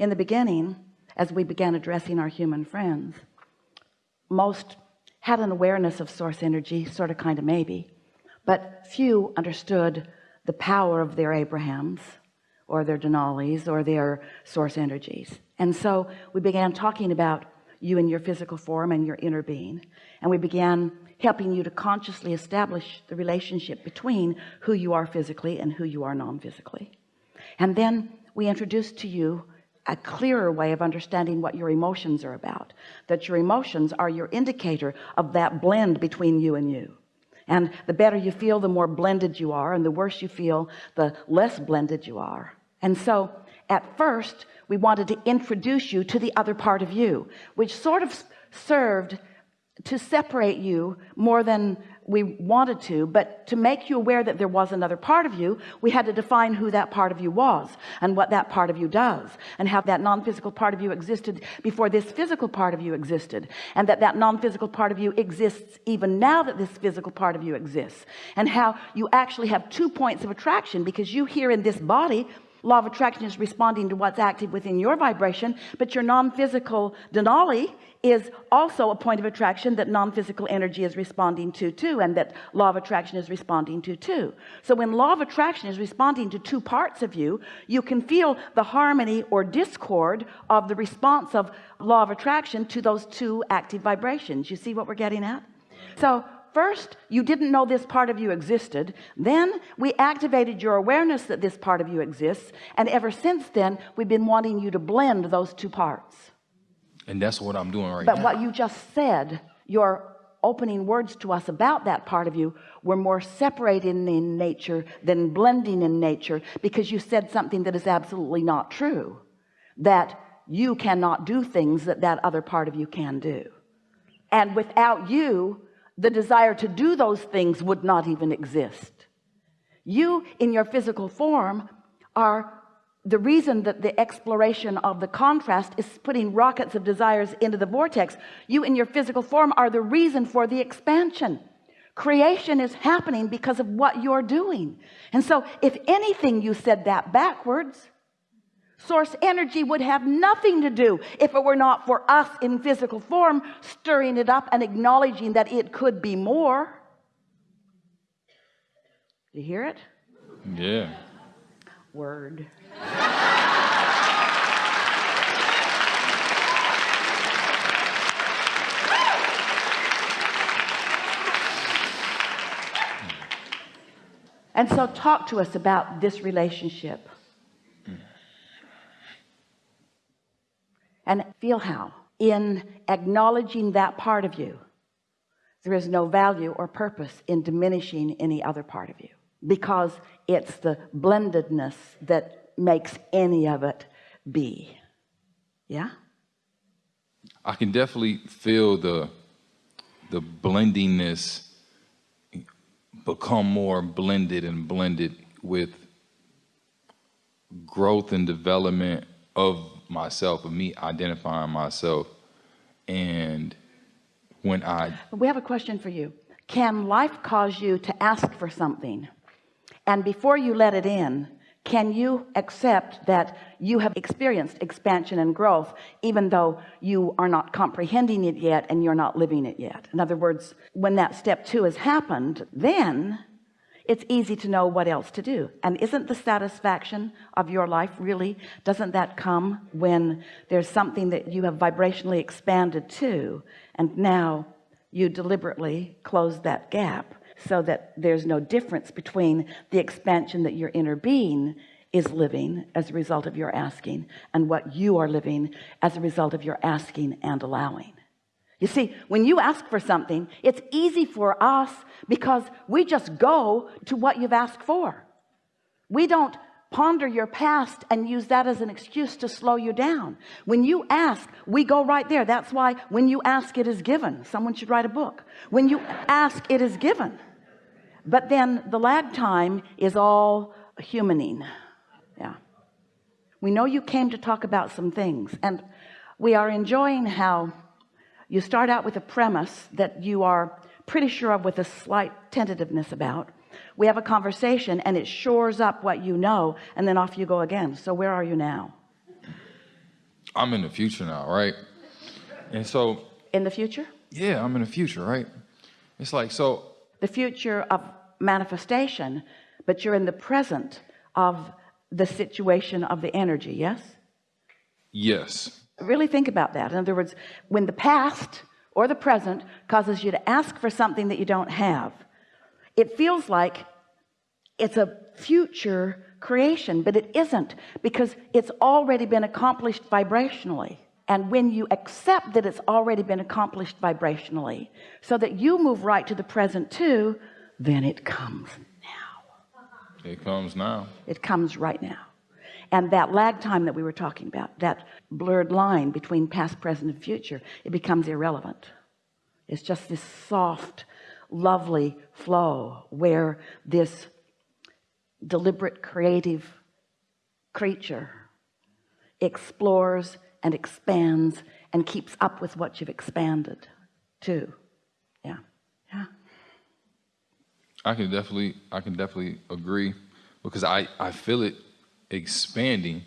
in the beginning as we began addressing our human friends most had an awareness of source energy sort of kind of maybe but few understood the power of their Abrahams or their Denalis or their source energies. And so we began talking about you and your physical form and your inner being and we began helping you to consciously establish the relationship between who you are physically and who you are non-physically. And then we introduced to you a clearer way of understanding what your emotions are about that your emotions are your indicator of that blend between you and you. And the better you feel the more blended you are and the worse you feel the less blended you are. And so at first we wanted to introduce you to the other part of you which sort of served to separate you more than we wanted to but to make you aware that there was another part of you we had to define who that part of you was and what that part of you does and how that non-physical part of you existed before this physical part of you existed and that that non-physical part of you exists even now that this physical part of you exists and how you actually have two points of attraction because you here in this body law of attraction is responding to what's active within your vibration but your non-physical denali is also a point of attraction that non-physical energy is responding to too and that law of attraction is responding to too. So when law of attraction is responding to two parts of you you can feel the harmony or discord of the response of law of attraction to those two active vibrations. You see what we're getting at? So first you didn't know this part of you existed then we activated your awareness that this part of you exists and ever since then we've been wanting you to blend those two parts and that's what I'm doing right now. but now. what you just said your opening words to us about that part of you were more separated in nature than blending in nature because you said something that is absolutely not true that you cannot do things that that other part of you can do and without you the desire to do those things would not even exist. You in your physical form are the reason that the exploration of the contrast is putting rockets of desires into the vortex. You in your physical form are the reason for the expansion. Creation is happening because of what you're doing. And so if anything you said that backwards source energy would have nothing to do if it were not for us in physical form stirring it up and acknowledging that it could be more. You hear it? Yeah. Word. And so talk to us about this relationship and feel how in acknowledging that part of you there is no value or purpose in diminishing any other part of you because it's the blendedness that makes any of it be. Yeah? I can definitely feel the the blendingness become more blended and blended with growth and development of myself of me identifying myself. And when I we have a question for you. Can life cause you to ask for something? And before you let it in can you accept that you have experienced expansion and growth even though you are not comprehending it yet and you're not living it yet? In other words when that step two has happened then it's easy to know what else to do. And isn't the satisfaction of your life really doesn't that come when there's something that you have vibrationally expanded to and now you deliberately close that gap so that there's no difference between the expansion that your inner being is living as a result of your asking and what you are living as a result of your asking and allowing you see when you ask for something it's easy for us because we just go to what you've asked for. We don't ponder your past and use that as an excuse to slow you down. When you ask we go right there. That's why when you ask it is given. Someone should write a book. When you ask it is given. But then the lag time is all humaning. Yeah. We know you came to talk about some things and we are enjoying how you start out with a premise that you are pretty sure of with a slight tentativeness about we have a conversation and it shores up what you know and then off you go again so where are you now I'm in the future now, right? And so, In the future? yeah, I'm in the future, right? It's like, so The future of manifestation, but you're in the present of the situation of the energy, yes? yes, Really think about that. In other words, when the past or the present causes you to ask for something that you don't have, it feels like it's a future creation, but it isn't because it's already been accomplished vibrationally. And when you accept that it's already been accomplished vibrationally, so that you move right to the present too, then it comes now. it comes now. It comes right now. And that lag time that we were talking about, that blurred line between past, present, and future, it becomes irrelevant. It's just this soft, lovely flow where this deliberate, creative creature explores and expands and keeps up with what you've expanded too. Yeah. Yeah. I can definitely, I can definitely agree because I, I feel it expanding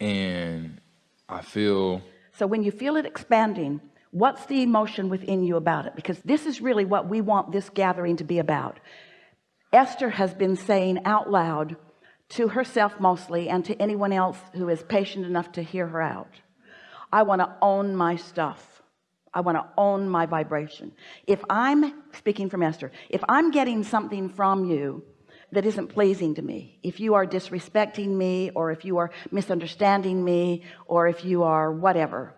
and I feel So when you feel it expanding, what's the emotion within you about it? Because this is really what we want this gathering to be about. Esther has been saying out loud to herself mostly and to anyone else who is patient enough to hear her out. I want to own my stuff. I want to own my vibration. If I'm speaking from Esther, if I'm getting something from you that isn't pleasing to me, if you are disrespecting me, or if you are misunderstanding me, or if you are whatever,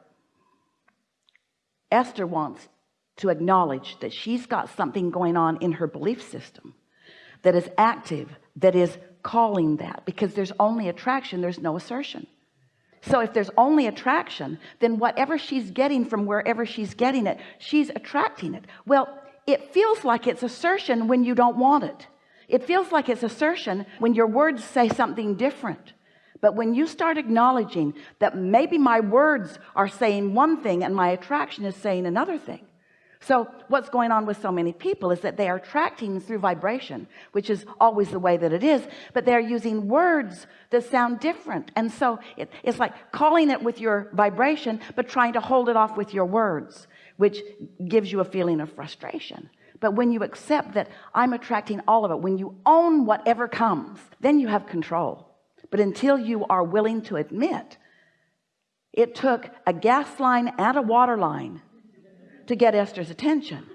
Esther wants to acknowledge that she's got something going on in her belief system that is active, that is calling that because there's only attraction, there's no assertion. So if there's only attraction, then whatever she's getting from wherever she's getting it, she's attracting it. Well, it feels like it's assertion when you don't want it. It feels like it's assertion when your words say something different. But when you start acknowledging that maybe my words are saying one thing and my attraction is saying another thing. So what's going on with so many people is that they are attracting through vibration, which is always the way that it is, but they're using words that sound different. And so it, it's like calling it with your vibration, but trying to hold it off with your words, which gives you a feeling of frustration. But when you accept that I'm attracting all of it, when you own whatever comes, then you have control. But until you are willing to admit, it took a gas line and a water line to get Esther's attention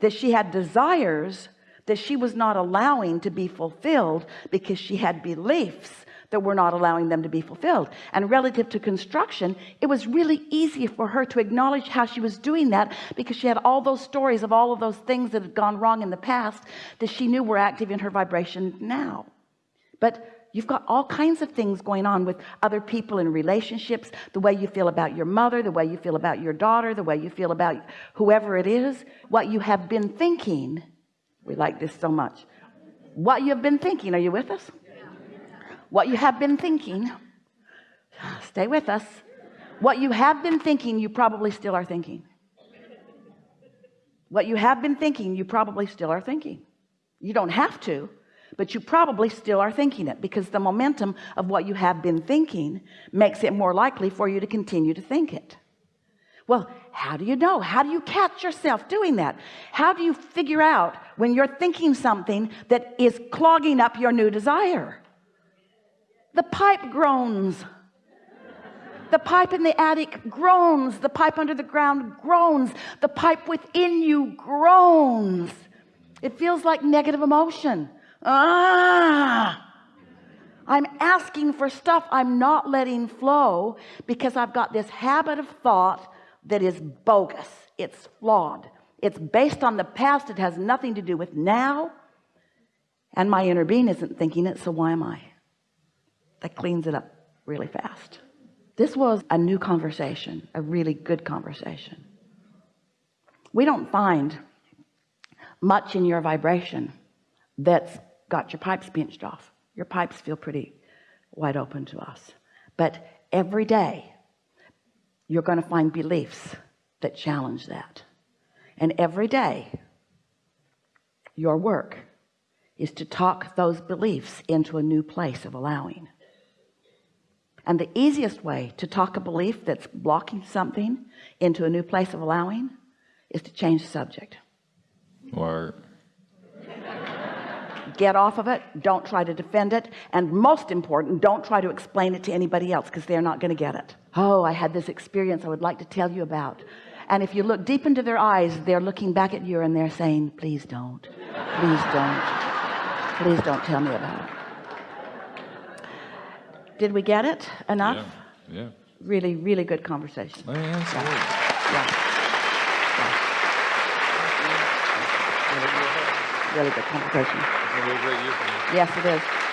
that she had desires that she was not allowing to be fulfilled because she had beliefs that were not allowing them to be fulfilled. And relative to construction it was really easy for her to acknowledge how she was doing that because she had all those stories of all of those things that had gone wrong in the past that she knew were active in her vibration now. But you've got all kinds of things going on with other people in relationships the way you feel about your mother the way you feel about your daughter the way you feel about whoever it is what you have been thinking. We like this so much. What you have been thinking are you with us what you have been thinking stay with us. What you have been thinking you probably still are thinking. What you have been thinking you probably still are thinking. You don't have to but you probably still are thinking it because the momentum of what you have been thinking makes it more likely for you to continue to think it. Well how do you know? How do you catch yourself doing that? How do you figure out when you're thinking something that is clogging up your new desire the pipe groans. The pipe in the attic groans. The pipe under the ground groans. The pipe within you groans. It feels like negative emotion. Ah! I'm asking for stuff I'm not letting flow because I've got this habit of thought that is bogus. It's flawed. It's based on the past. It has nothing to do with now. And my inner being isn't thinking it so why am I that cleans it up really fast. This was a new conversation a really good conversation. We don't find much in your vibration that's got your pipes pinched off. Your pipes feel pretty wide open to us. But every day you're going to find beliefs that challenge that. And every day your work is to talk those beliefs into a new place of allowing and the easiest way to talk a belief that's blocking something into a new place of allowing is to change the subject. Or get off of it. Don't try to defend it. And most important don't try to explain it to anybody else because they're not going to get it. Oh I had this experience I would like to tell you about. And if you look deep into their eyes they're looking back at you and they're saying please don't. Please don't. Please don't tell me about it did we get it enough Yeah. Yeah. really really good conversation oh, Man, absolutely. yeah. Yeah. really good conversation It's gonna be a great year for me. yes it is